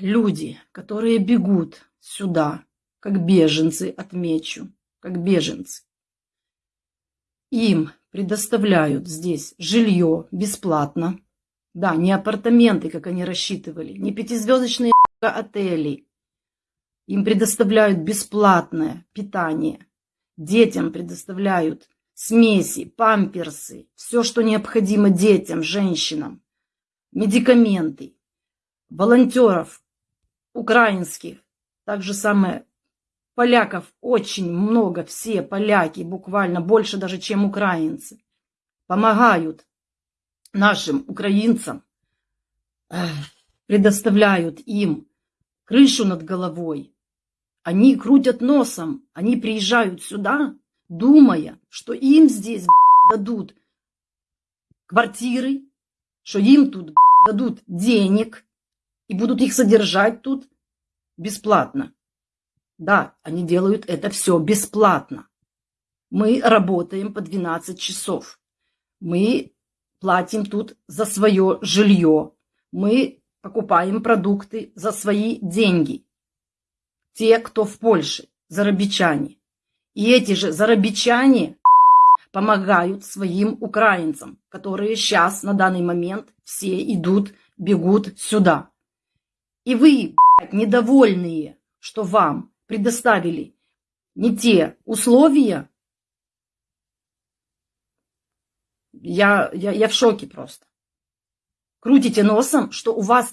люди, которые бегут сюда, как беженцы, отмечу, как беженцы, им предоставляют здесь жилье бесплатно. Да, не апартаменты, как они рассчитывали, не пятизвездочные отели. Им предоставляют бесплатное питание. Детям предоставляют смеси, памперсы, все, что необходимо детям, женщинам, медикаменты, волонтеров украинских, так же самое поляков очень много, все поляки, буквально больше даже, чем украинцы, помогают нашим украинцам, предоставляют им крышу над головой. Они крутят носом, они приезжают сюда, думая, что им здесь дадут квартиры, что им тут дадут денег и будут их содержать тут бесплатно. Да, они делают это все бесплатно. Мы работаем по 12 часов. Мы платим тут за свое жилье. Мы покупаем продукты за свои деньги. Те, кто в Польше, зарабичане. И эти же зарабичане помогают своим украинцам, которые сейчас, на данный момент, все идут, бегут сюда. И вы, блядь, недовольные, что вам предоставили не те условия, я, я, я в шоке просто. Крутите носом, что у вас